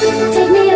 Take me